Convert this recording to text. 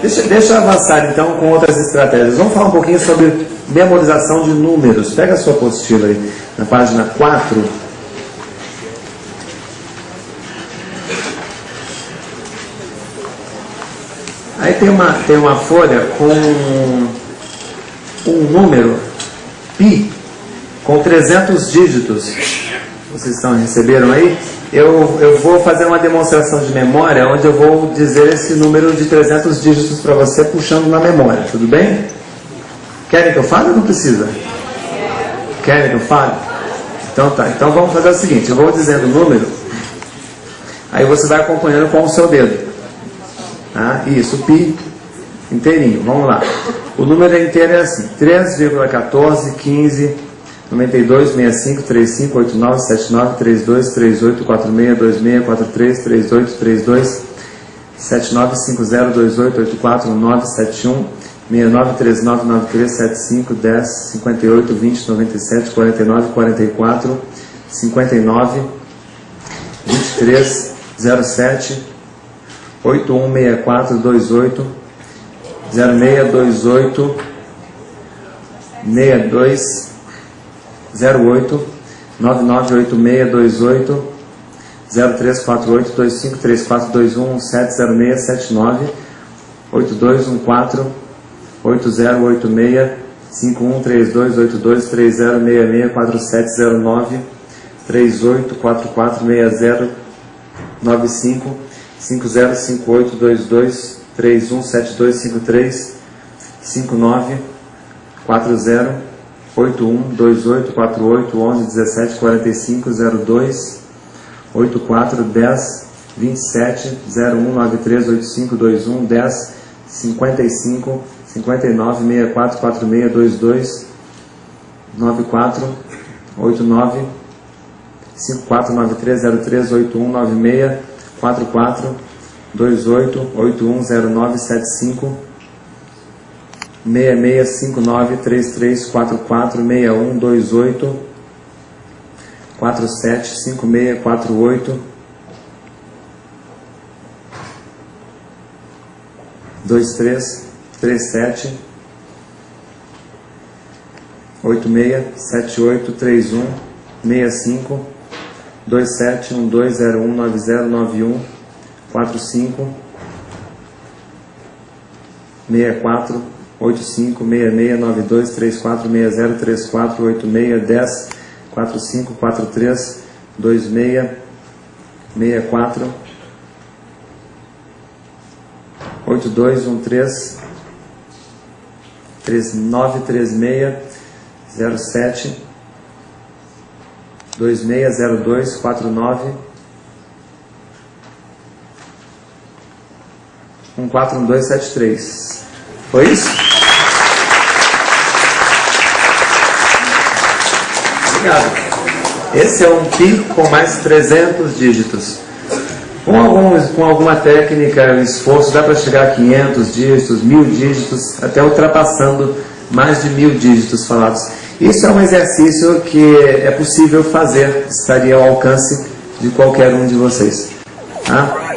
Deixa, deixa eu avançar então com outras estratégias. Vamos falar um pouquinho sobre memorização de números. Pega a sua apostila aí, na página 4. Aí tem uma, tem uma folha com um número, pi, com 300 dígitos. Vocês estão, receberam aí? eu, eu vou fazer uma demonstração de memória onde eu vou dizer esse número de 300 dígitos para você puxando na memória, tudo bem? Querem que eu fale ou não precisa? Querem que eu fale? Então tá, então vamos fazer o seguinte, eu vou dizendo o número, aí você vai acompanhando com o seu dedo. Ah, isso, pi inteirinho, vamos lá. O número inteiro é assim, 3,1415 92 65 35 89 79 32 38 46 26 43 38 32 79 50 28 84 9 71 69 39 93 75 10 58 20 97 49 44 59 23 07 81 64 28 06 28 62 08 998628 0348 253421 170679 8214 8086 513282 3066 4709 384460 95 505822 317253 59 40 81 28 48 11 17 45 02 84 10 27 01 93 85 21 10 55 59 64 46 22 94 89 54 93 03 81 96 44 28 81 09 75 665933446128 475648 2337 867831 65 2712019091 45 64 85669234603486 4543 26 64 8213 3936 07 2602 49 14173 Foi isso? Esse é um PI com mais 300 dígitos. Com, alguns, com alguma técnica esforço, dá para chegar a 500 dígitos, 1000 dígitos, até ultrapassando mais de mil dígitos falados. Isso é um exercício que é possível fazer, estaria ao alcance de qualquer um de vocês. Tá?